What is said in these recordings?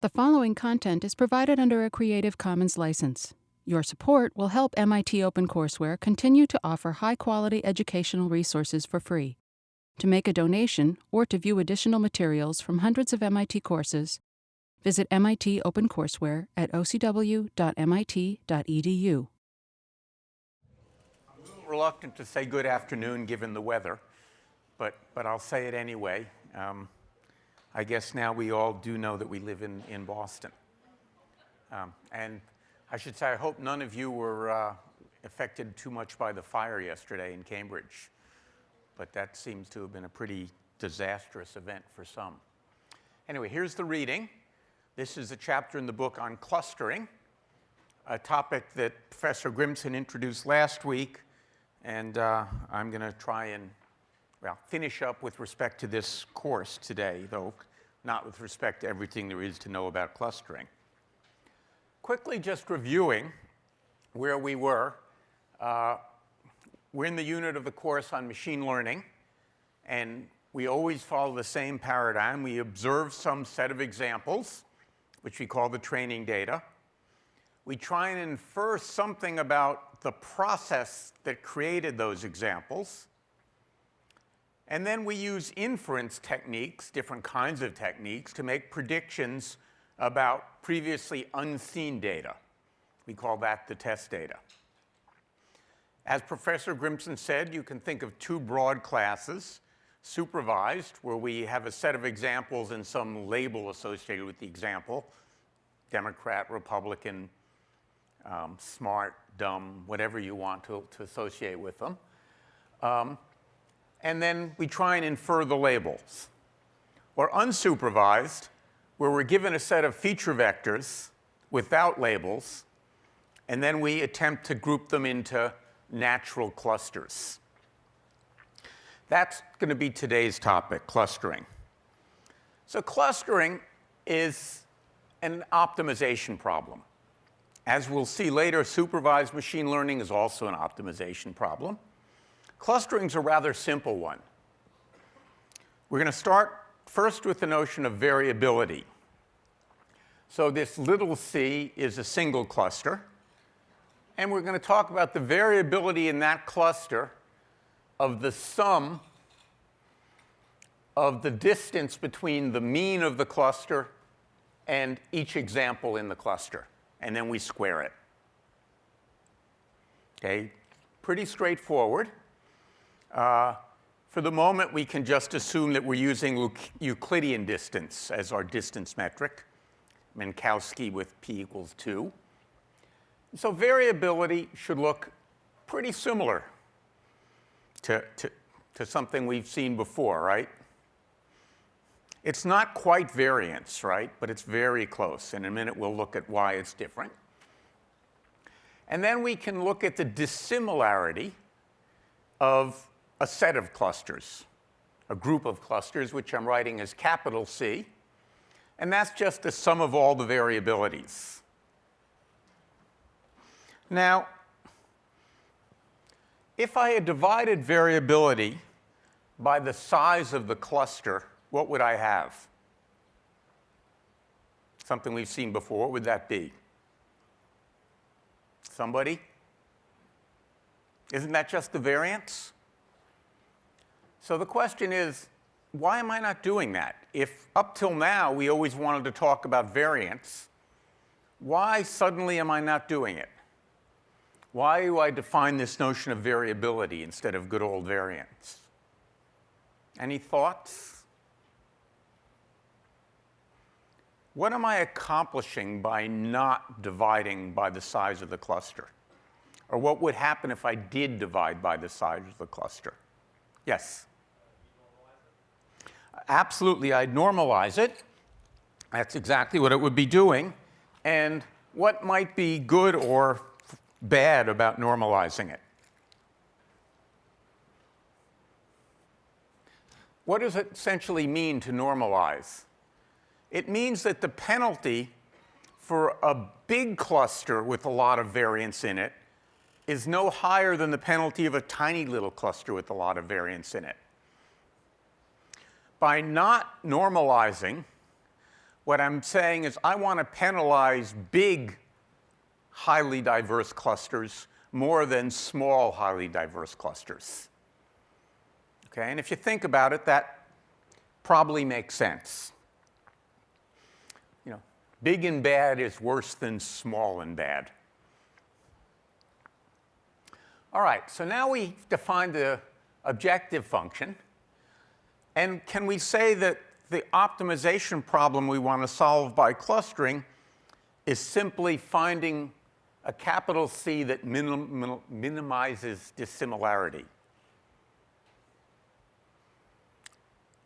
The following content is provided under a Creative Commons license. Your support will help MIT OpenCourseware continue to offer high quality educational resources for free. To make a donation or to view additional materials from hundreds of MIT courses, visit MIT OpenCourseware at ocw.mit.edu. I'm a little reluctant to say good afternoon given the weather, but, but I'll say it anyway. Um, I guess now we all do know that we live in, in Boston. Um, and I should say, I hope none of you were uh, affected too much by the fire yesterday in Cambridge. But that seems to have been a pretty disastrous event for some. Anyway, here's the reading. This is a chapter in the book on clustering, a topic that Professor Grimson introduced last week. And uh, I'm going to try and well, finish up with respect to this course today, though not with respect to everything there is to know about clustering. Quickly just reviewing where we were. Uh, we're in the unit of the course on machine learning, and we always follow the same paradigm. We observe some set of examples, which we call the training data. We try and infer something about the process that created those examples. And then we use inference techniques, different kinds of techniques, to make predictions about previously unseen data. We call that the test data. As Professor Grimson said, you can think of two broad classes. Supervised, where we have a set of examples and some label associated with the example, Democrat, Republican, um, smart, dumb, whatever you want to, to associate with them. Um, and then we try and infer the labels. Or unsupervised, where we're given a set of feature vectors without labels, and then we attempt to group them into natural clusters. That's going to be today's topic, clustering. So clustering is an optimization problem. As we'll see later, supervised machine learning is also an optimization problem. Clustering is a rather simple one. We're going to start first with the notion of variability. So this little c is a single cluster. And we're going to talk about the variability in that cluster of the sum of the distance between the mean of the cluster and each example in the cluster. And then we square it. Okay, pretty straightforward. Uh, for the moment, we can just assume that we're using Euclidean distance as our distance metric, Minkowski with p equals 2. So variability should look pretty similar to, to, to something we've seen before, right? It's not quite variance, right? But it's very close. In a minute, we'll look at why it's different. And then we can look at the dissimilarity of a set of clusters, a group of clusters, which I'm writing as capital C. And that's just the sum of all the variabilities. Now, if I had divided variability by the size of the cluster, what would I have? Something we've seen before. What would that be? Somebody? Isn't that just the variance? So the question is, why am I not doing that? If up till now we always wanted to talk about variance, why suddenly am I not doing it? Why do I define this notion of variability instead of good old variance? Any thoughts? What am I accomplishing by not dividing by the size of the cluster? Or what would happen if I did divide by the size of the cluster? Yes? Absolutely, I'd normalize it. That's exactly what it would be doing. And what might be good or bad about normalizing it? What does it essentially mean to normalize? It means that the penalty for a big cluster with a lot of variance in it is no higher than the penalty of a tiny little cluster with a lot of variance in it by not normalizing, What I'm saying is I want to penalize big, highly diverse clusters more than small, highly diverse clusters. Okay, and if you think about it, that probably makes sense. You know, big and bad is worse than small and bad. All right, so now we define the objective function. And can we say that the optimization problem we want to solve by clustering is simply finding a capital C that minim minimizes dissimilarity?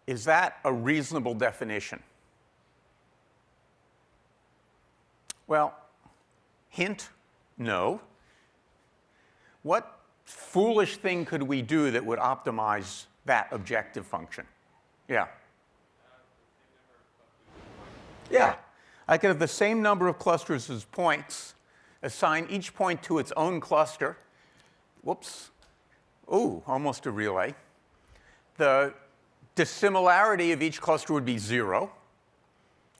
Is that a reasonable definition? Well, hint, no. What foolish thing could we do that would optimize that objective function? Yeah. Yeah. I could have the same number of clusters as points, assign each point to its own cluster. Whoops. Ooh, almost a relay. The dissimilarity of each cluster would be zero,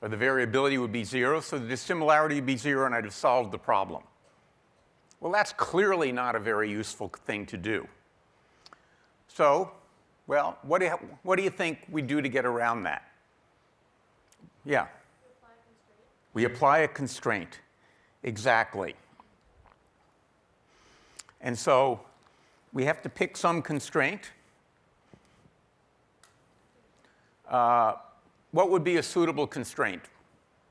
or the variability would be zero, so the dissimilarity would be zero, and I'd have solved the problem. Well, that's clearly not a very useful thing to do. So, well, what do you, what do you think we do to get around that? Yeah. We apply a constraint. Exactly. And so we have to pick some constraint. Uh, what would be a suitable constraint,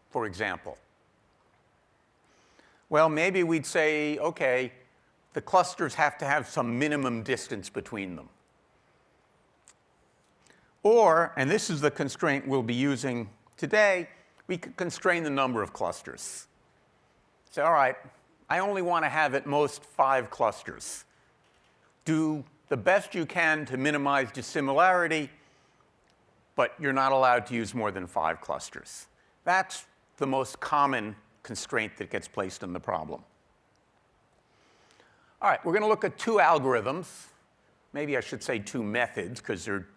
for example? Well, maybe we'd say, okay, the clusters have to have some minimum distance between them. Or, and this is the constraint we'll be using today, we could constrain the number of clusters. Say, all right, I only want to have at most five clusters. Do the best you can to minimize dissimilarity, but you're not allowed to use more than five clusters. That's the most common constraint that gets placed in the problem. All right, we're going to look at two algorithms. Maybe I should say two methods, because there are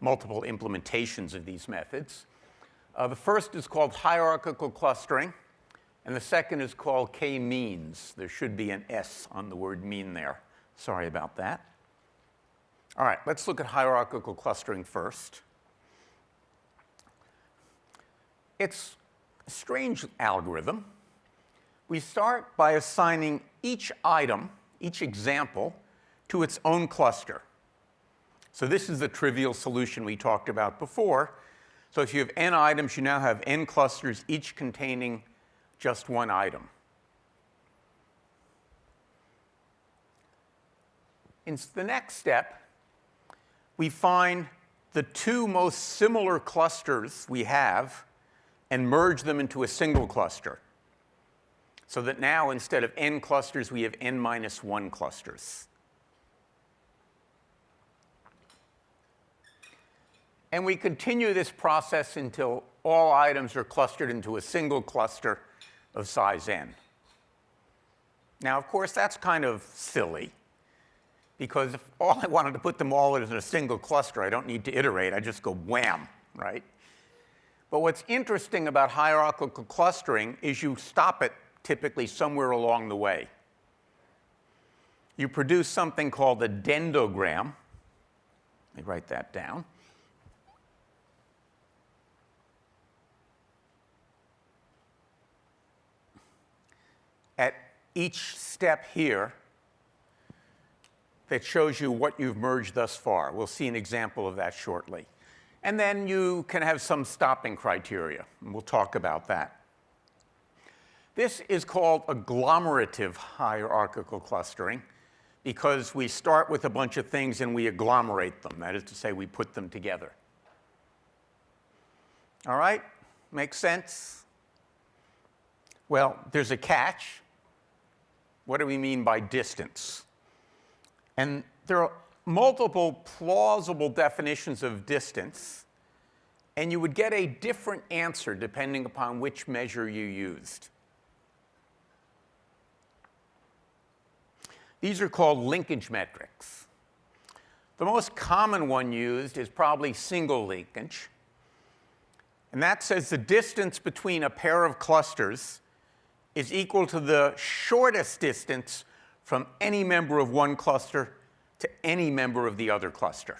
multiple implementations of these methods. Uh, the first is called hierarchical clustering, and the second is called k-means. There should be an S on the word mean there. Sorry about that. All right, let's look at hierarchical clustering first. It's a strange algorithm. We start by assigning each item, each example, to its own cluster. So this is the trivial solution we talked about before. So if you have n items, you now have n clusters, each containing just one item. In the next step, we find the two most similar clusters we have and merge them into a single cluster. So that now, instead of n clusters, we have n minus 1 clusters. And we continue this process until all items are clustered into a single cluster of size n. Now, of course, that's kind of silly, because if all I wanted to put them all in a single cluster, I don't need to iterate. I just go wham, right? But what's interesting about hierarchical clustering is you stop it typically somewhere along the way. You produce something called a dendrogram. Let me write that down. At each step here, that shows you what you've merged thus far. We'll see an example of that shortly. And then you can have some stopping criteria, and we'll talk about that. This is called agglomerative hierarchical clustering because we start with a bunch of things and we agglomerate them. That is to say, we put them together. All right? Makes sense? Well, there's a catch. What do we mean by distance? And there are multiple plausible definitions of distance, and you would get a different answer depending upon which measure you used. These are called linkage metrics. The most common one used is probably single linkage. And that says the distance between a pair of clusters is equal to the shortest distance from any member of one cluster to any member of the other cluster.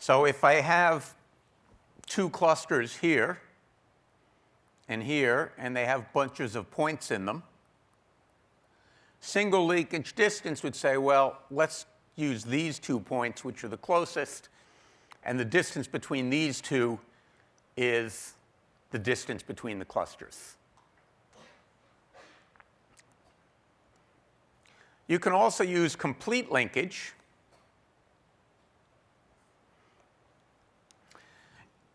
So if I have two clusters here and here, and they have bunches of points in them, single linkage distance would say, well, let's use these two points, which are the closest, and the distance between these two is the distance between the clusters. You can also use complete linkage.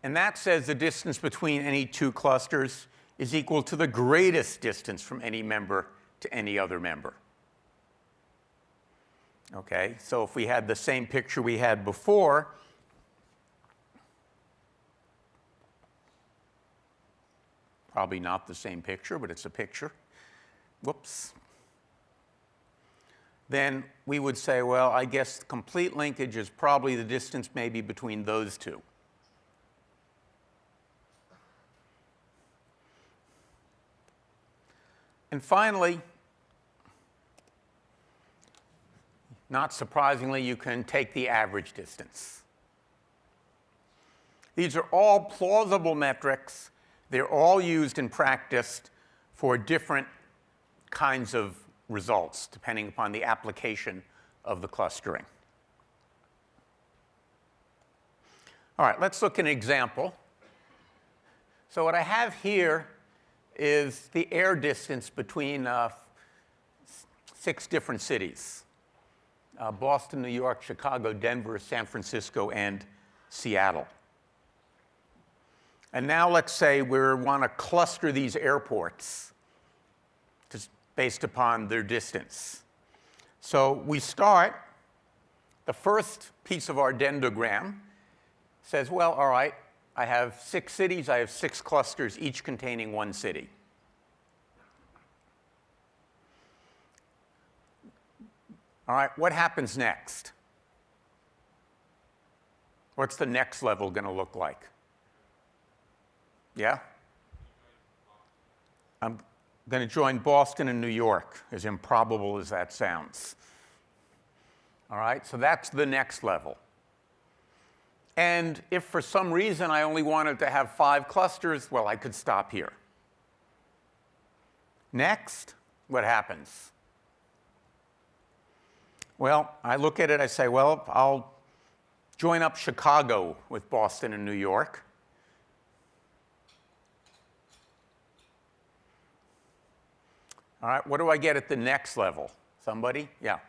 And that says the distance between any two clusters is equal to the greatest distance from any member to any other member. Okay, so if we had the same picture we had before, probably not the same picture, but it's a picture. Whoops. Then we would say, well, I guess complete linkage is probably the distance maybe between those two. And finally, not surprisingly, you can take the average distance. These are all plausible metrics. They're all used and practiced for different kinds of results, depending upon the application of the clustering. All right, let's look at an example. So what I have here is the air distance between uh, six different cities. Uh, Boston, New York, Chicago, Denver, San Francisco, and Seattle. And now let's say we want to cluster these airports just based upon their distance. So we start, the first piece of our dendrogram says, well, all right, I have six cities, I have six clusters, each containing one city. All right, what happens next? What's the next level going to look like? Yeah? I'm going to join Boston and New York, as improbable as that sounds. All right, so that's the next level. And if for some reason I only wanted to have five clusters, well, I could stop here. Next, what happens? Well, I look at it, I say, well, I'll join up Chicago with Boston and New York. All right, what do I get at the next level? Somebody? Yeah.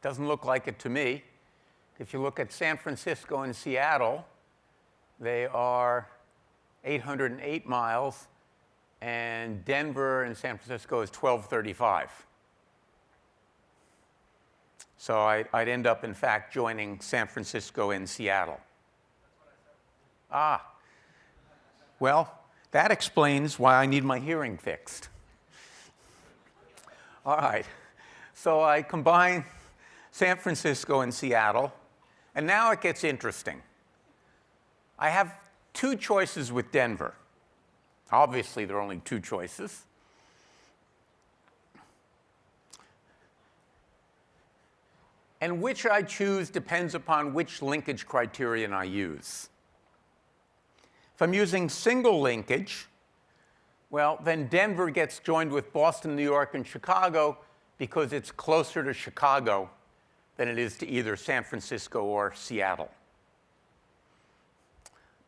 Doesn't look like it to me. If you look at San Francisco and Seattle, they are 808 miles, and Denver and San Francisco is 1235. So I, would end up, in fact, joining San Francisco and Seattle. Ah. Well, that explains why I need my hearing fixed. All right. So I combine San Francisco and Seattle. And now it gets interesting. I have two choices with Denver. Obviously, there are only two choices. And which I choose depends upon which linkage criterion I use. If I'm using single linkage, well, then Denver gets joined with Boston, New York, and Chicago because it's closer to Chicago than it is to either San Francisco or Seattle.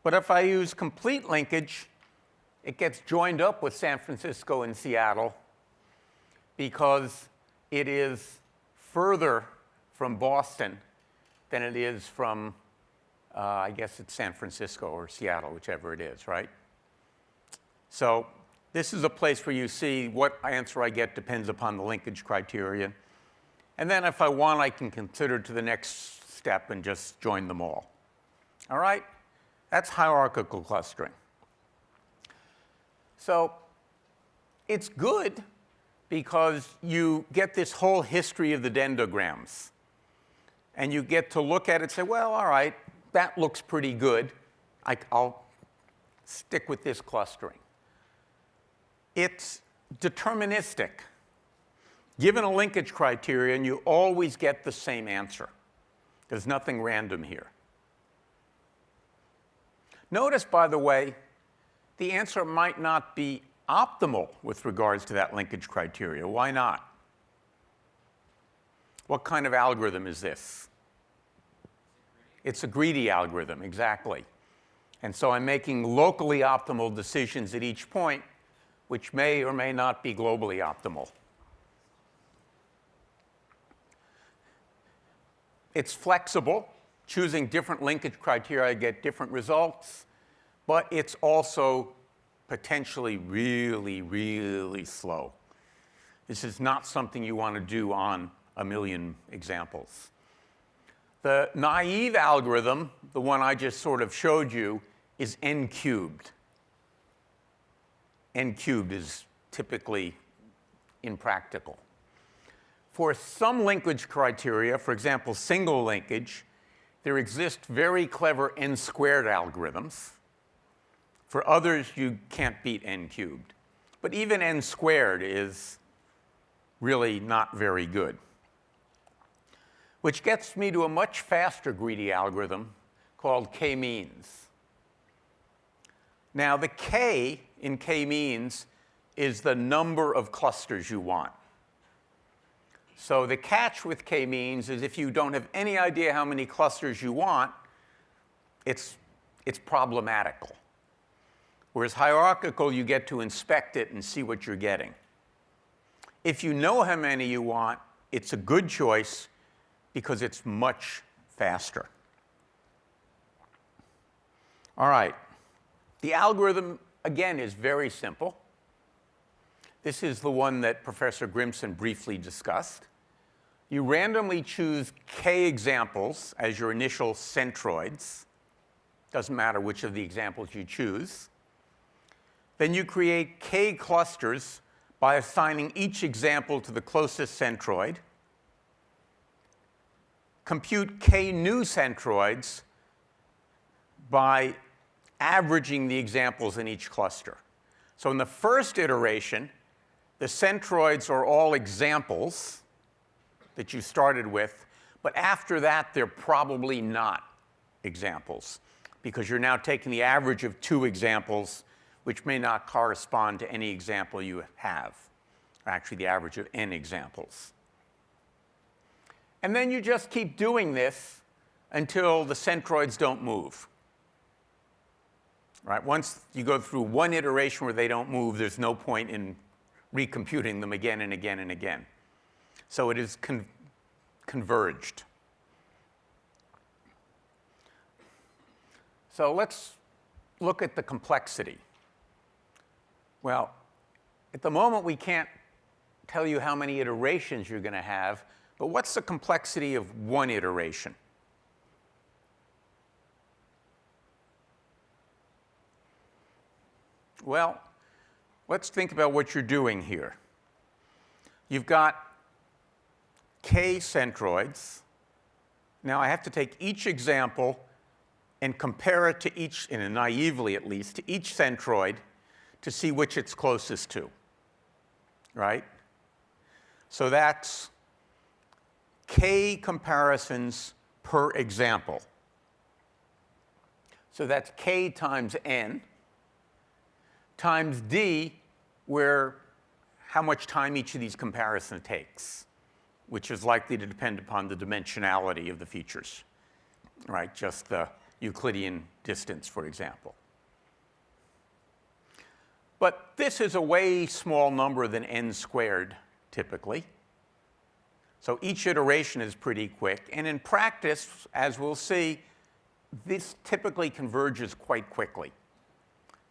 But if I use complete linkage, it gets joined up with San Francisco and Seattle because it is further from Boston than it is from, uh, I guess it's San Francisco or Seattle, whichever it is, right? So this is a place where you see what answer I get depends upon the linkage criterion. And then if I want, I can consider to the next step and just join them all. All right? That's hierarchical clustering. So it's good because you get this whole history of the dendrograms. and you get to look at it and say, well, all right, that looks pretty good. I, will stick with this clustering. It's deterministic. Given a linkage criterion, you always get the same answer. There's nothing random here. Notice, by the way, the answer might not be optimal with regards to that linkage criteria. Why not? What kind of algorithm is this? It's a greedy algorithm, exactly. And so I'm making locally optimal decisions at each point, which may or may not be globally optimal. It's flexible. Choosing different linkage criteria, I get different results. But it's also potentially really, really slow. This is not something you want to do on a million examples. The naive algorithm, the one I just sort of showed you, is n cubed. n cubed is typically impractical. For some linkage criteria, for example, single linkage, there exist very clever n squared algorithms. For others, you can't beat n cubed. But even n squared is really not very good. Which gets me to a much faster greedy algorithm called k-means. Now, the k in k-means is the number of clusters you want. So the catch with k-means is if you don't have any idea how many clusters you want, it's, it's problematical. Whereas hierarchical, you get to inspect it and see what you're getting. If you know how many you want, it's a good choice because it's much faster. All right. The algorithm, again, is very simple. This is the one that Professor Grimson briefly discussed. You randomly choose k examples as your initial centroids. Doesn't matter which of the examples you choose. Then you create k clusters by assigning each example to the closest centroid. Compute k new centroids by averaging the examples in each cluster. So in the first iteration, the centroids are all examples that you started with, but after that, they're probably not examples because you're now taking the average of two examples which may not correspond to any example you have, or actually the average of n examples. And then you just keep doing this until the centroids don't move. Right? Once you go through one iteration where they don't move, there's no point in recomputing them again and again and again. So it is con converged. So let's look at the complexity. Well, at the moment, we can't tell you how many iterations you're going to have, but what's the complexity of one iteration? Well, let's think about what you're doing here. You've got k centroids. Now I have to take each example and compare it to each, in a naively at least, to each centroid to see which it's closest to, right? So that's k comparisons per example. So that's k times n times d, where how much time each of these comparisons takes, which is likely to depend upon the dimensionality of the features, right? Just the Euclidean distance, for example. But this is a way small number than n squared, typically. So each iteration is pretty quick. And in practice, as we'll see, this typically converges quite quickly.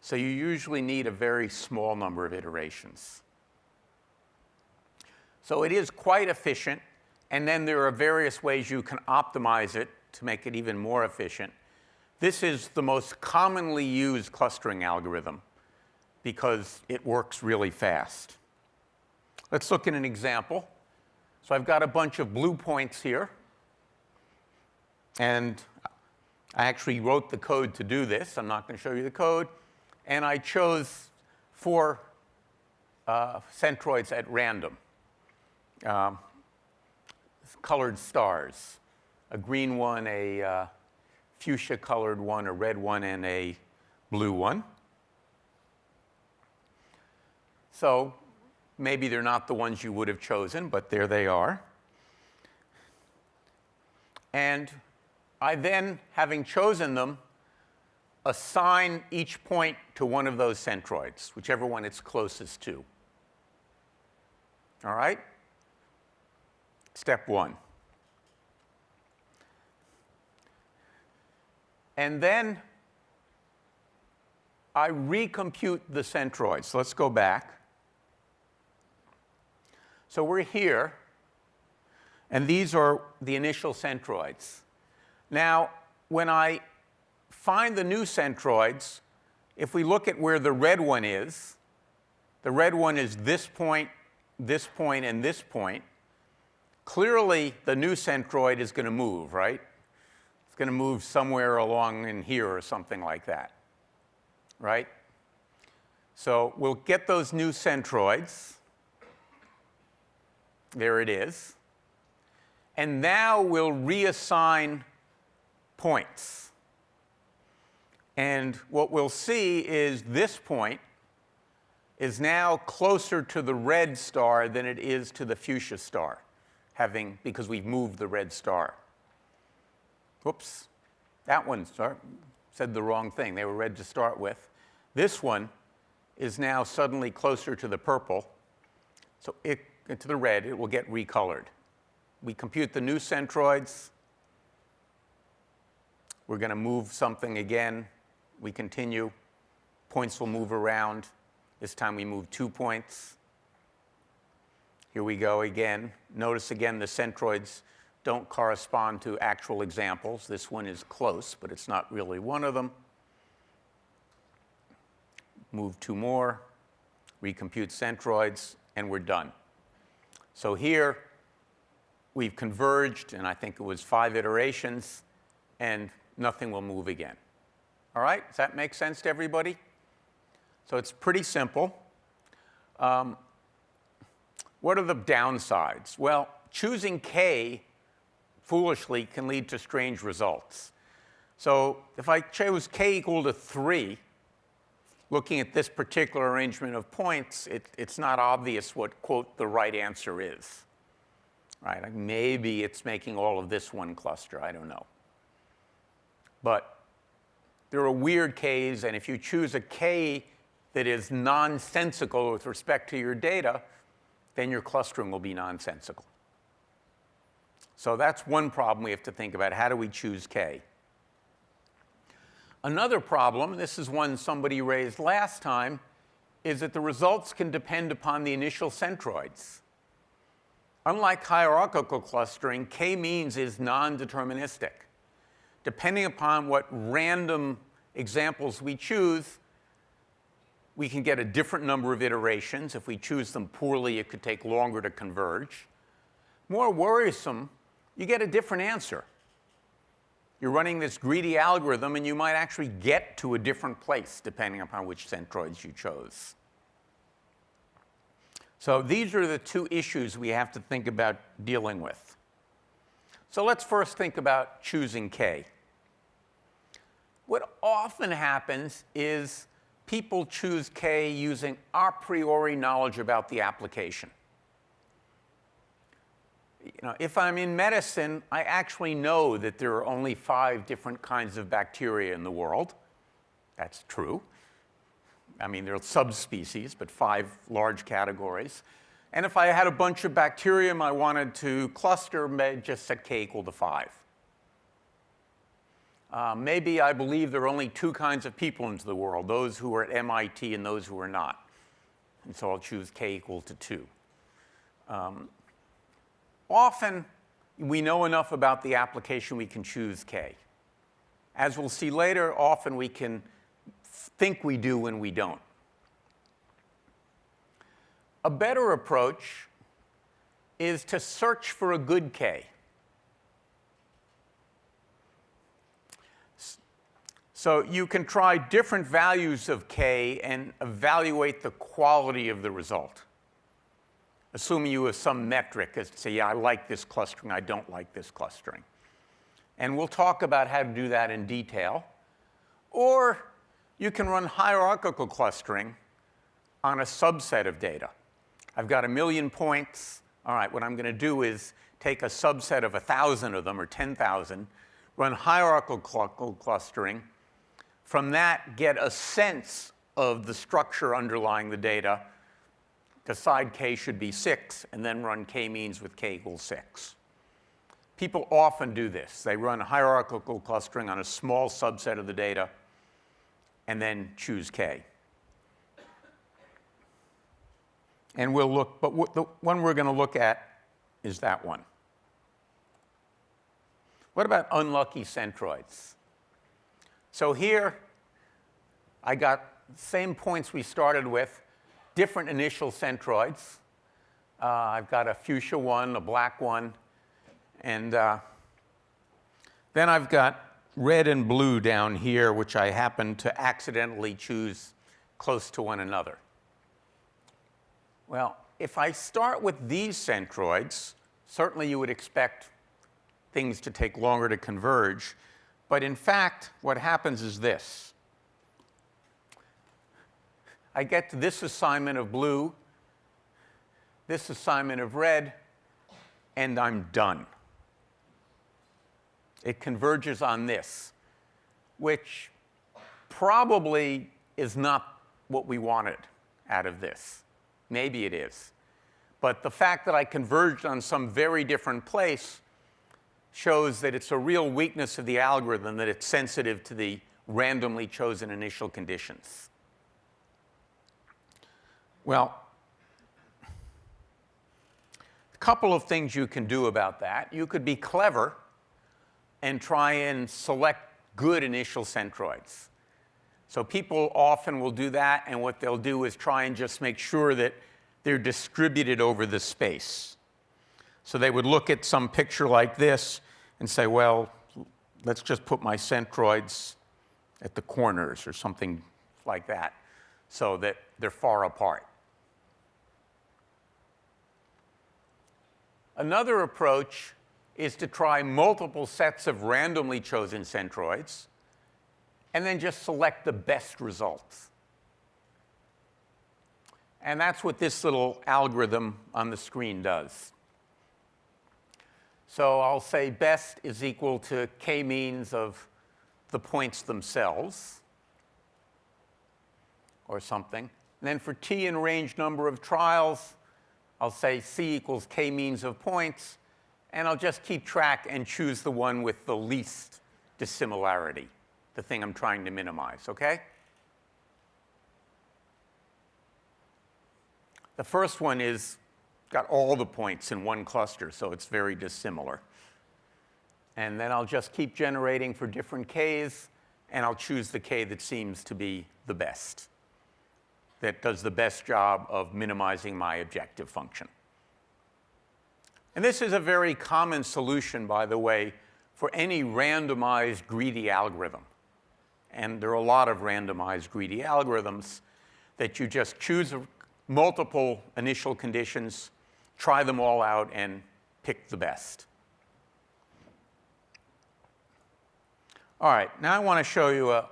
So you usually need a very small number of iterations. So it is quite efficient. And then there are various ways you can optimize it to make it even more efficient. This is the most commonly used clustering algorithm because it works really fast. Let's look at an example. So I've got a bunch of blue points here. And I actually wrote the code to do this. I'm not going to show you the code. And I chose four uh, centroids at random, um, colored stars, a green one, a uh, fuchsia colored one, a red one, and a blue one. So maybe they're not the ones you would have chosen, but there they are. And I then, having chosen them, assign each point to one of those centroids, whichever one it's closest to. All right? Step one. And then I recompute the centroids. So let's go back. So we're here, and these are the initial centroids. Now, when I find the new centroids, if we look at where the red one is, the red one is this point, this point, and this point. Clearly, the new centroid is going to move, right? It's going to move somewhere along in here or something like that, right? So we'll get those new centroids. There it is. And now we'll reassign points. And what we'll see is this point is now closer to the red star than it is to the fuchsia star, having, because we've moved the red star. Whoops, that one start, said the wrong thing. They were red to start with. This one is now suddenly closer to the purple. So it into the red, it will get recolored. We compute the new centroids. We're going to move something again. We continue. Points will move around. This time we move two points. Here we go again. Notice again the centroids don't correspond to actual examples. This one is close, but it's not really one of them. Move two more, recompute centroids, and we're done. So here, we've converged, and I think it was five iterations, and nothing will move again. All right? Does that make sense to everybody? So it's pretty simple. Um, what are the downsides? Well, choosing k foolishly can lead to strange results. So if I chose k equal to 3, looking at this particular arrangement of points, it, it's not obvious what, quote, the right answer is. Right? Like maybe it's making all of this one cluster. I don't know. But there are weird k's, and if you choose a k that is nonsensical with respect to your data, then your clustering will be nonsensical. So that's one problem we have to think about. How do we choose k? Another problem, this is one somebody raised last time, is that the results can depend upon the initial centroids. Unlike hierarchical clustering, k-means is non-deterministic. Depending upon what random examples we choose, we can get a different number of iterations. If we choose them poorly, it could take longer to converge. More worrisome, you get a different answer. You're running this greedy algorithm, and you might actually get to a different place depending upon which centroids you chose. So these are the two issues we have to think about dealing with. So let's first think about choosing K. What often happens is people choose K using a priori knowledge about the application you know, if I'm in medicine, I actually know that there are only five different kinds of bacteria in the world. That's true. I mean, there are subspecies, but five large categories. And if I had a bunch of bacterium I wanted to cluster, just set k equal to 5. Uh, maybe I believe there are only two kinds of people in the world, those who are at MIT and those who are not. And so I'll choose k equal to 2. Um, Often, we know enough about the application we can choose K. As we'll see later, often we can think we do when we don't. A better approach is to search for a good K. So you can try different values of k and evaluate the quality of the result. Assuming you have some metric as to say, yeah, I like this clustering, I don't like this clustering. And we'll talk about how to do that in detail. Or you can run hierarchical clustering on a subset of data. I've got a million points. All right, what I'm going to do is take a subset of 1,000 of them or 10,000, run hierarchical clustering. From that, get a sense of the structure underlying the data, decide k should be 6, and then run k-means with k equals 6. People often do this. They run hierarchical clustering on a small subset of the data and then choose k. And we'll look, but the one we're going to look at is that one. What about unlucky centroids? So here, I got same points we started with, different initial centroids. Uh, I've got a fuchsia one, a black one, and uh, then I've got red and blue down here, which I happen to accidentally choose close to one another. Well, if I start with these centroids, certainly you would expect things to take longer to converge. But in fact, what happens is this. I get to this assignment of blue, this assignment of red, and I'm done. It converges on this, which probably is not what we wanted out of this. Maybe it is. But the fact that I converged on some very different place shows that it's a real weakness of the algorithm that it's sensitive to the randomly chosen initial conditions. Well, a couple of things you can do about that. You could be clever and try and select good initial centroids. So people often will do that, and what they'll do is try and just make sure that they're distributed over the space. So they would look at some picture like this and say, well, let's just put my centroids at the corners or something like that so that they're far apart. Another approach is to try multiple sets of randomly chosen centroids and then just select the best results. And that's what this little algorithm on the screen does. So I'll say best is equal to k-means of the points themselves or something. And then for t in range number of trials, I'll say c equals k-means of points. And I'll just keep track and choose the one with the least dissimilarity the thing I'm trying to minimize, okay? The first one is got all the points in one cluster, so it's very dissimilar. And then I'll just keep generating for different k's, and I'll choose the k that seems to be the best, that does the best job of minimizing my objective function. And this is a very common solution, by the way, for any randomized greedy algorithm and there are a lot of randomized greedy algorithms that you just choose multiple initial conditions, try them all out, and pick the best. All right, now I want to show you a,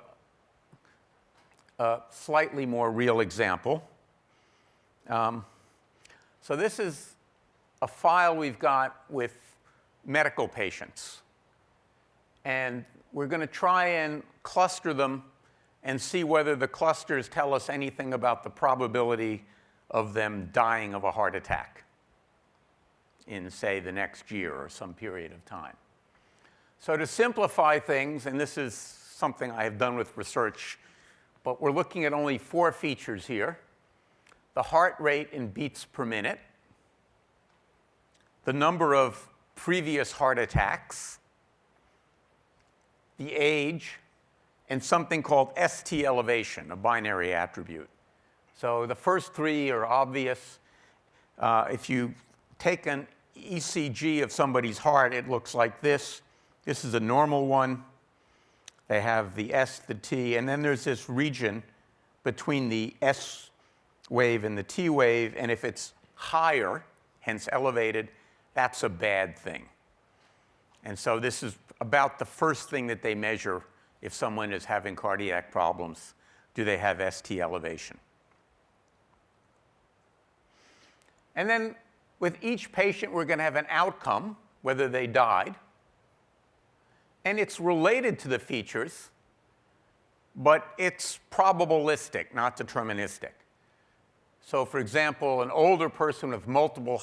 a slightly more real example. Um, so this is a file we've got with medical patients. And we're going to try and cluster them and see whether the clusters tell us anything about the probability of them dying of a heart attack in, say, the next year or some period of time. So to simplify things, and this is something I have done with research, but we're looking at only four features here. The heart rate in beats per minute, the number of previous heart attacks, the age, and something called ST elevation, a binary attribute. So the first three are obvious. Uh, if you take an ECG of somebody's heart, it looks like this. This is a normal one. They have the S, the T, and then there's this region between the S wave and the T wave, and if it's higher, hence elevated, that's a bad thing. And so this is about the first thing that they measure if someone is having cardiac problems. Do they have ST elevation? And then with each patient, we're going to have an outcome, whether they died. And it's related to the features, but it's probabilistic, not deterministic. So for example, an older person with multiple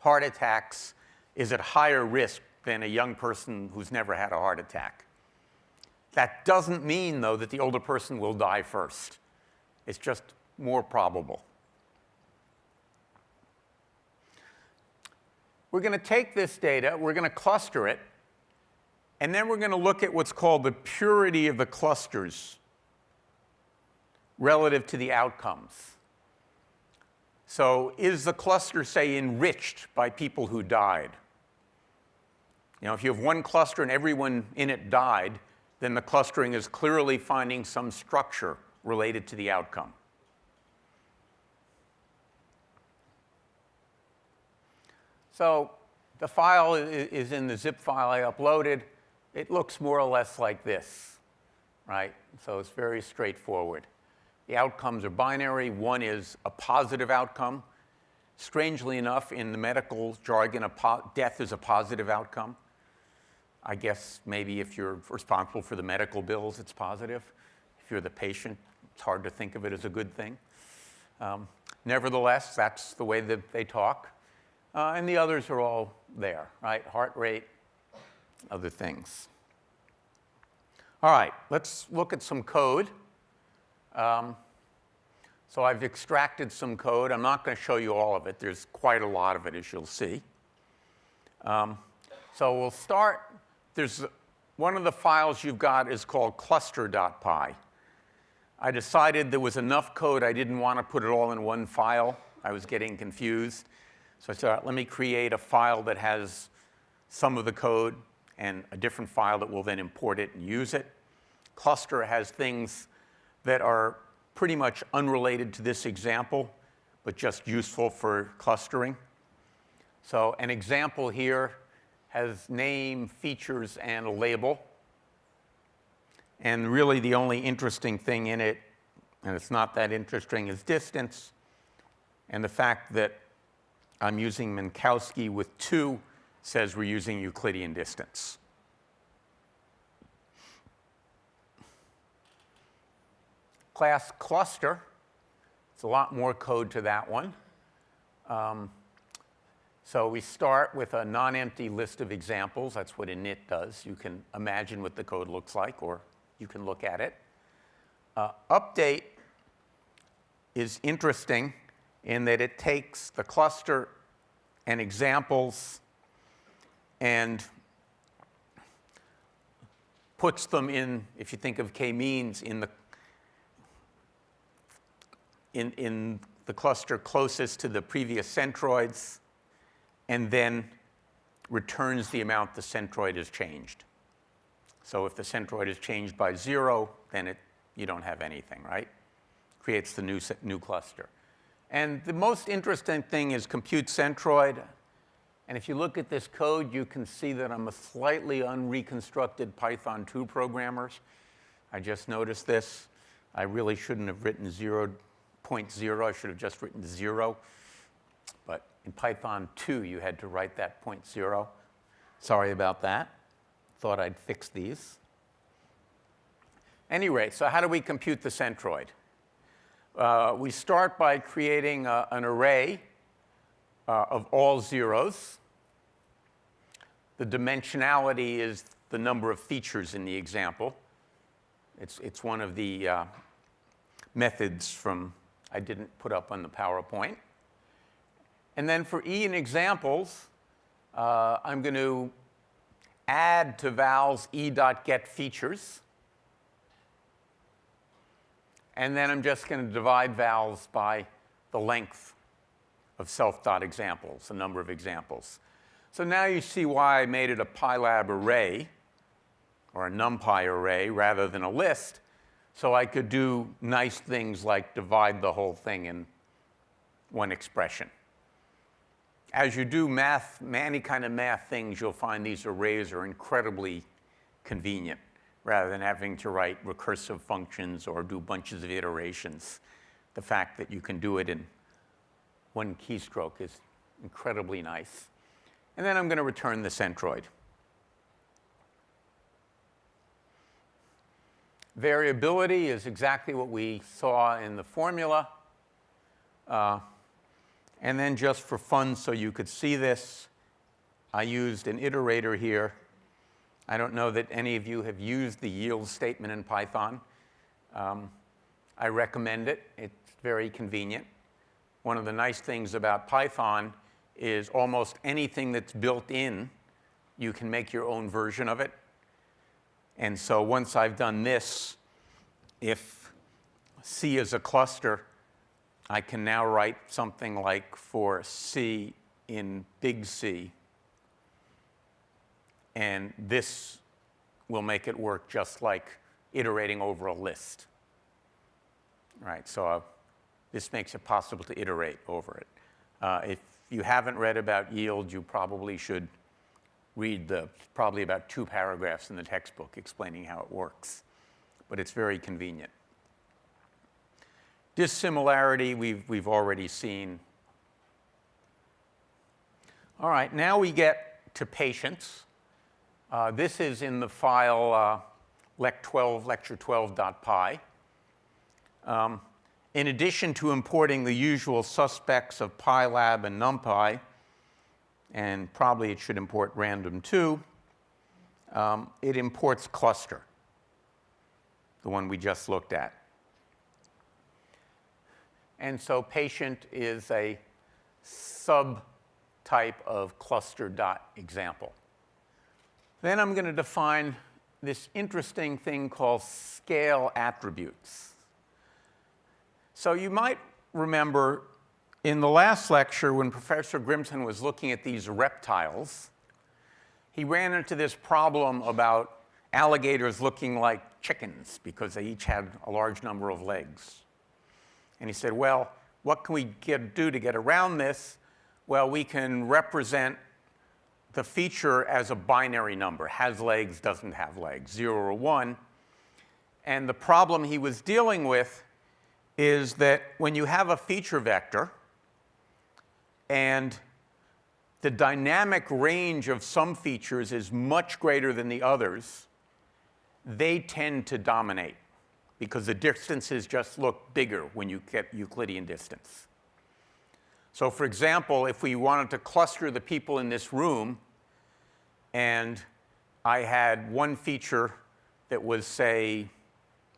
heart attacks is at higher risk than a young person who's never had a heart attack. That doesn't mean, though, that the older person will die first. It's just more probable. We're going to take this data, we're going to cluster it, and then we're going to look at what's called the purity of the clusters relative to the outcomes. So is the cluster, say, enriched by people who died? You know, if you have one cluster and everyone in it died, then the clustering is clearly finding some structure related to the outcome. So the file is in the zip file I uploaded. It looks more or less like this, right? So it's very straightforward. The outcomes are binary. One is a positive outcome. Strangely enough, in the medical jargon, a death is a positive outcome. I guess maybe if you're responsible for the medical bills, it's positive. If you're the patient, it's hard to think of it as a good thing. Um, nevertheless, that's the way that they talk. Uh, and the others are all there, right? Heart rate, other things. All right, let's look at some code. Um, so I've extracted some code. I'm not going to show you all of it. There's quite a lot of it, as you'll see. Um, so we'll start. There's one of the files you've got is called cluster.py. I decided there was enough code. I didn't want to put it all in one file. I was getting confused. So I said, let me create a file that has some of the code and a different file that will then import it and use it. Cluster has things that are pretty much unrelated to this example, but just useful for clustering. So an example here has name, features, and a label. And really the only interesting thing in it, and it's not that interesting, is distance and the fact that I'm using Minkowski with 2 says we're using Euclidean distance. class cluster. It's a lot more code to that one. Um, so we start with a non-empty list of examples. That's what init does. You can imagine what the code looks like, or you can look at it. Uh, update is interesting in that it takes the cluster and examples and puts them in, if you think of k-means, in the in, in the cluster closest to the previous centroids, and then returns the amount the centroid has changed. So if the centroid is changed by zero, then it, you don't have anything, right? Creates the new, new cluster. And the most interesting thing is compute centroid. And if you look at this code, you can see that I'm a slightly unreconstructed Python 2 programmer. I just noticed this. I really shouldn't have written 0.0. I should have just written zero. But in Python 2, you had to write that point zero. Sorry about that. Thought I'd fix these. Anyway, so how do we compute the centroid? Uh, we start by creating uh, an array uh, of all zeros. The dimensionality is the number of features in the example. It's, it's one of the uh, methods from I didn't put up on the PowerPoint. And then for E in examples, uh, I'm going to add to vals e.get features. And then I'm just going to divide vals by the length of self-thought examples, the number of examples. So now you see why I made it a PyLab array. or a NumPy array rather than a list, so I could do nice things like divide the whole thing in one expression. As you do math, any kind of math things, you'll find these arrays are incredibly convenient rather than having to write recursive functions or do bunches of iterations. The fact that you can do it in one keystroke is incredibly nice. And then I'm going to return the centroid. Variability is exactly what we saw in the formula. Uh, and then just for fun, so you could see this, I used an iterator here. I don't know that any of you have used the yield statement in Python. Um, I recommend it. It's very convenient. One of the nice things about Python is almost anything that's built in, you can make your own version of it. And so once I've done this, if C is a cluster, I can now write something like for C in big C. And this will make it work just like iterating over a list. Right, so uh, this makes it possible to iterate over it. Uh, if you haven't read about yield, you probably should read the probably about two paragraphs in the textbook explaining how it works. But it's very convenient. Dissimilarity, we've, we've already seen. All right, now we get to patients. Uh, this is in the file uh, lect12, lecture12.py. Um, in addition to importing the usual suspects of PyLab and NumPy, and probably it should import random too. Um, it imports cluster, the one we just looked at. And so patient is a subtype of cluster dot example. Then I'm going to define this interesting thing called scale attributes. So you might remember in the last lecture, when Professor Grimson was looking at these reptiles, he ran into this problem about alligators looking like chickens because they each had a large number of legs. And he said, well, what can we get, do to get around this? Well, we can represent the feature as a binary number, has legs, doesn't have legs, 0 or 1. And the problem he was dealing with is that when you have a feature vector, and the dynamic range of some features is much greater than the others, they tend to dominate because the distances just look bigger when you get Euclidean distance. So for example, if we wanted to cluster the people in this room and I had one feature that was, say,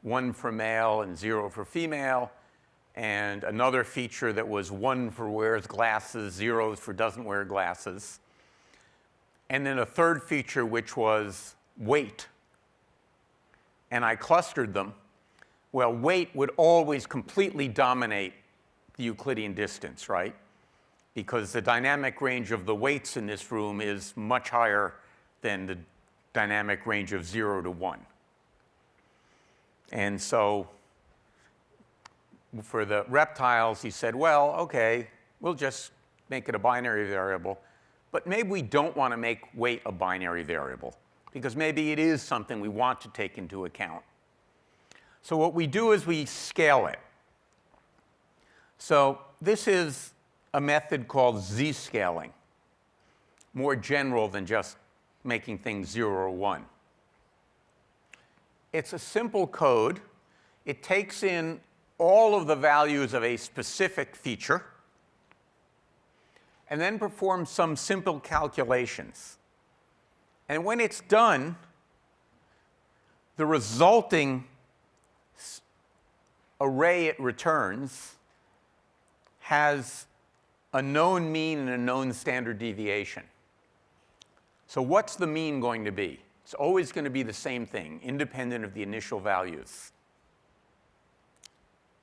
one for male and zero for female, and another feature that was one for wears glasses, zero for doesn't wear glasses. And then a third feature which was weight. And I clustered them. Well, weight would always completely dominate the Euclidean distance, right? Because the dynamic range of the weights in this room is much higher than the dynamic range of zero to one. And so for the reptiles, he said, well, okay, we'll just make it a binary variable. But maybe we don't want to make weight a binary variable because maybe it is something we want to take into account. So what we do is we scale it. So this is a method called z-scaling, more general than just making things 0 or 1. It's a simple code. It takes in all of the values of a specific feature and then performs some simple calculations. And when it's done, the resulting array it returns has a known mean and a known standard deviation. So what's the mean going to be? It's always going to be the same thing, independent of the initial values.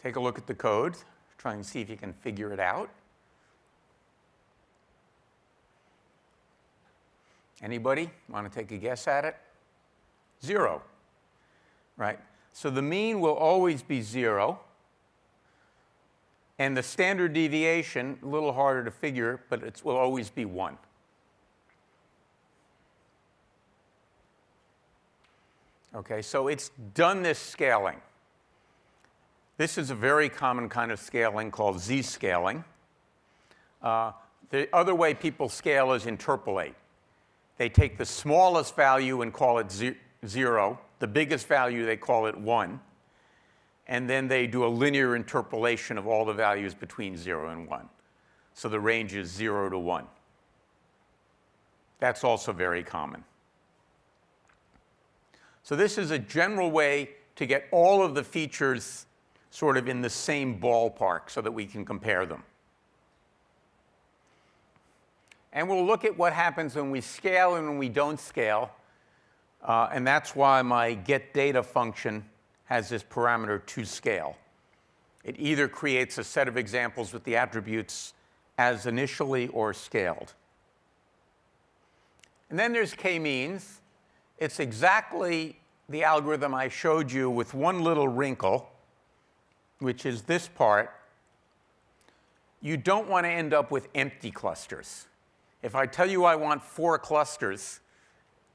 Take a look at the code, try and see if you can figure it out. Anybody want to take a guess at it? Zero, right? So the mean will always be zero. And the standard deviation, a little harder to figure, but it will always be 1. Okay, so it's done this scaling. This is a very common kind of scaling called z-scaling. Uh, the other way people scale is interpolate. They take the smallest value and call it ze 0. The biggest value, they call it 1 and then they do a linear interpolation of all the values between 0 and 1. So the range is 0 to 1. That's also very common. So this is a general way to get all of the features sort of in the same ballpark so that we can compare them. And we'll look at what happens when we scale and when we don't scale. Uh, and that's why my get data function has this parameter to scale. It either creates a set of examples with the attributes as initially or scaled. And then there's k-means. It's exactly the algorithm I showed you with one little wrinkle, which is this part. You don't want to end up with empty clusters. If I tell you I want four clusters,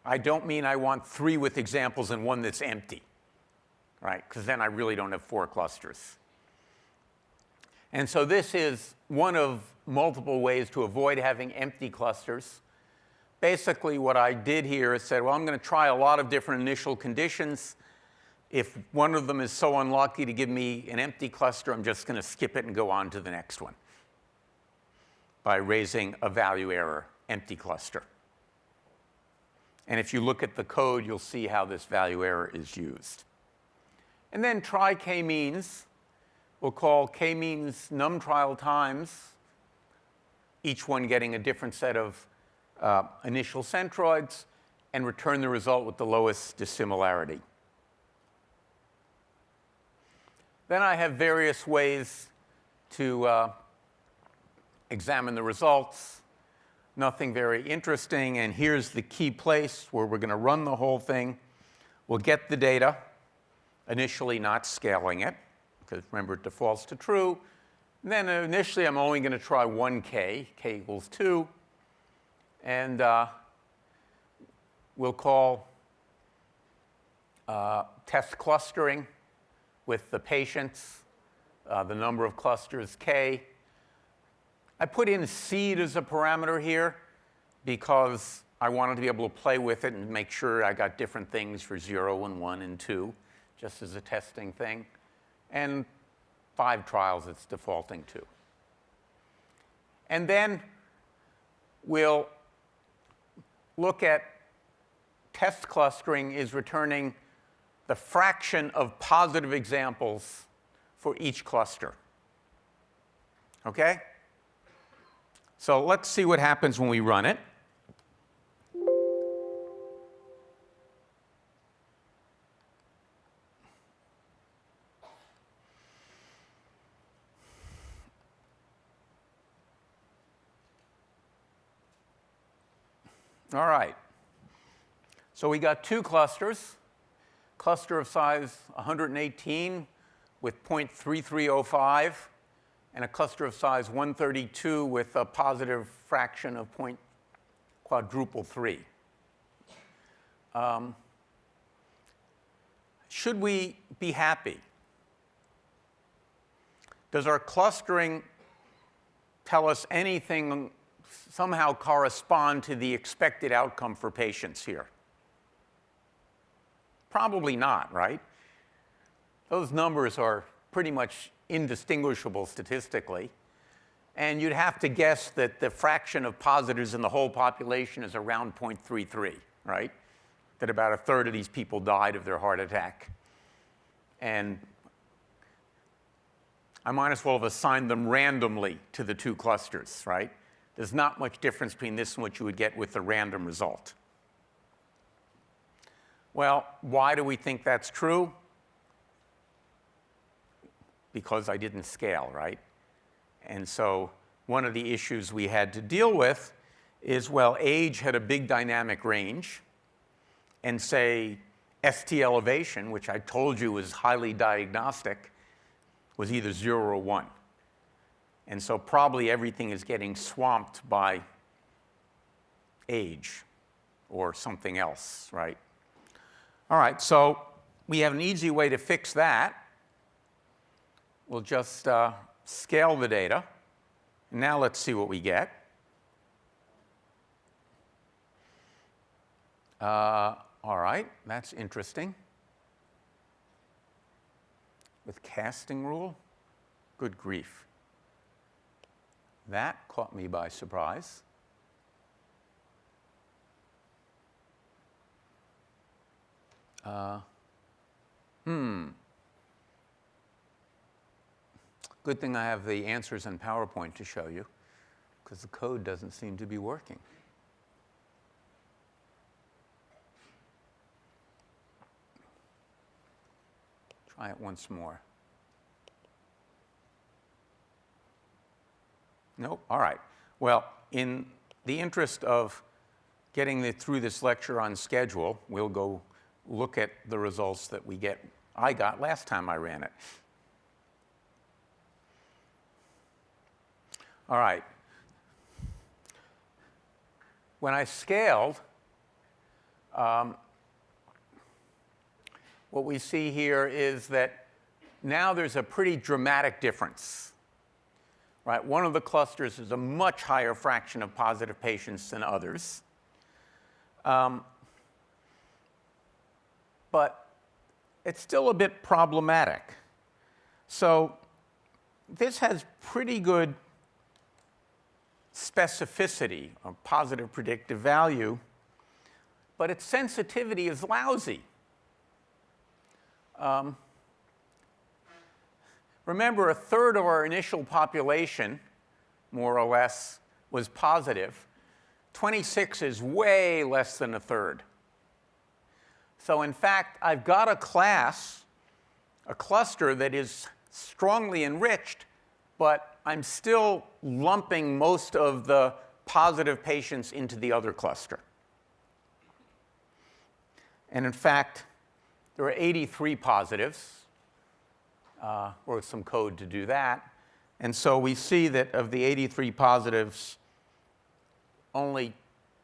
I don't mean I want three with examples and one that's empty right? Because then I really don't have four clusters. And so this is one of multiple ways to avoid having empty clusters. Basically, what I did here is said, well, I'm going to try a lot of different initial conditions. If one of them is so unlucky to give me an empty cluster, I'm just going to skip it and go on to the next one by raising a value error, empty cluster. And if you look at the code, you'll see how this value error is used. And then try k-means. We'll call k-means num trial times, each one getting a different set of uh, initial centroids, and return the result with the lowest dissimilarity. Then I have various ways to uh, examine the results. Nothing very interesting. And here's the key place where we're going to run the whole thing. We'll get the data initially not scaling it, because remember it defaults to true. And then initially I'm only going to try 1k, k equals 2. And uh, we'll call uh, test clustering with the patients, uh, the number of clusters k. I put in seed as a parameter here because I wanted to be able to play with it and make sure I got different things for 0 and 1 and 2 just as a testing thing, and five trials it's defaulting to. And then we'll look at test clustering is returning the fraction of positive examples for each cluster. Okay? So let's see what happens when we run it. All right. So we got two clusters, cluster of size 118 with 0.3305, and a cluster of size 132 with a positive fraction of point quadruple 3. Um, should we be happy? Does our clustering tell us anything somehow correspond to the expected outcome for patients here? Probably not, right? Those numbers are pretty much indistinguishable statistically. And you'd have to guess that the fraction of positives in the whole population is around 0.33, right? That about a third of these people died of their heart attack. And I might as well have assigned them randomly to the two clusters, right? There's not much difference between this and what you would get with the random result. Well, why do we think that's true? Because I didn't scale, right? And so one of the issues we had to deal with is, well, age had a big dynamic range. And say ST elevation, which I told you was highly diagnostic, was either 0 or 1. And so probably everything is getting swamped by age or something else, right? All right, so we have an easy way to fix that. We'll just uh, scale the data. Now let's see what we get. Uh, all right, that's interesting. With casting rule? Good grief. That caught me by surprise. Uh, hmm. Good thing I have the answers in PowerPoint to show you, because the code doesn't seem to be working. Try it once more. Nope, all right. Well, in the interest of getting the, through this lecture on schedule, we'll go look at the results that we get, I got last time I ran it. All right. When I scaled, um, what we see here is that now there's a pretty dramatic difference. Right? One of the clusters is a much higher fraction of positive patients than others. Um, but it's still a bit problematic. So this has pretty good specificity or positive predictive value, but its sensitivity is lousy. Um, remember, a third of our initial population, more or less, was positive. 26 is way less than a third. So in fact, I've got a class, a cluster that is strongly enriched, but I'm still lumping most of the positive patients into the other cluster. And in fact, there are 83 positives. Uh, wrote some code to do that. And so we see that of the 83 positives, only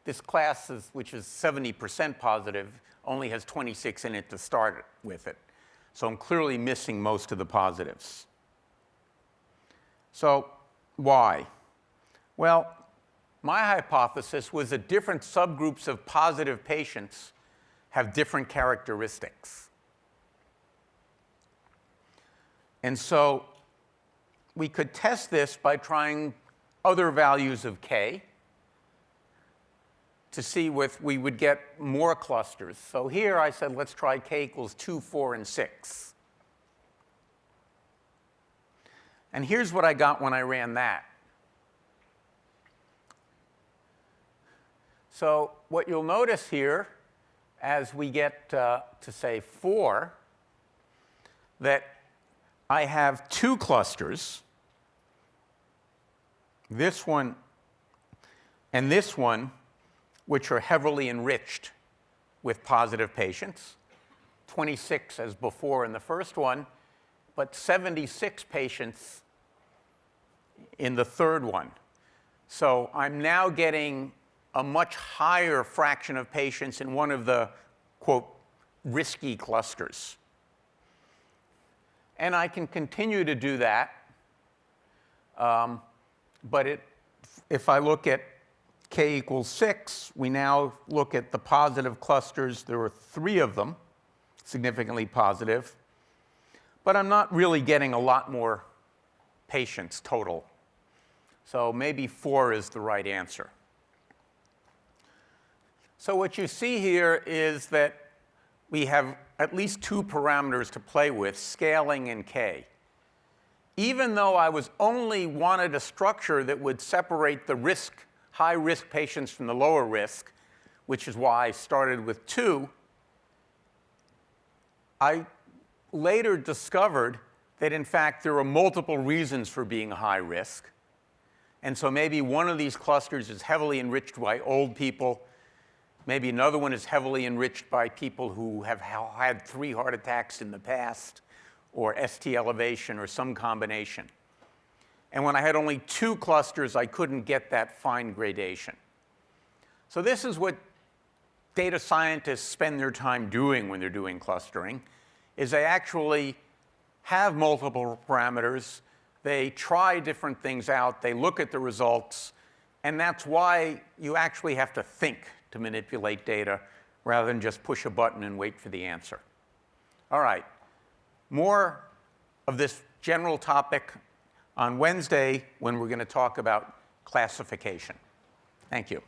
this class, is, which is 70% positive, only has 26 in it to start with it. So I'm clearly missing most of the positives. So why? Well, my hypothesis was that different subgroups of positive patients have different characteristics. And so we could test this by trying other values of k to see if we would get more clusters. So here I said, let's try k equals 2, 4, and 6. And here's what I got when I ran that. So what you'll notice here, as we get uh, to say 4, that I have two clusters, this one and this one, which are heavily enriched with positive patients, 26 as before in the first one, but 76 patients in the third one. So I'm now getting a much higher fraction of patients in one of the, quote, risky clusters. And I can continue to do that. Um, but it, if I look at k equals 6, we now look at the positive clusters. There are three of them, significantly positive. But I'm not really getting a lot more patients total. So maybe 4 is the right answer. So what you see here is that we have at least two parameters to play with, scaling and k even though I was only wanted a structure that would separate the risk, high risk patients from the lower risk, which is why I started with two, I later discovered that in fact there are multiple reasons for being high risk. And so maybe one of these clusters is heavily enriched by old people. Maybe another one is heavily enriched by people who have had three heart attacks in the past, or ST elevation, or some combination. And when I had only two clusters, I couldn't get that fine gradation. So this is what data scientists spend their time doing when they're doing clustering, is they actually have multiple parameters, they try different things out, they look at the results, and that's why you actually have to think to manipulate data rather than just push a button and wait for the answer. All right, more of this general topic on Wednesday when we're going to talk about classification. Thank you.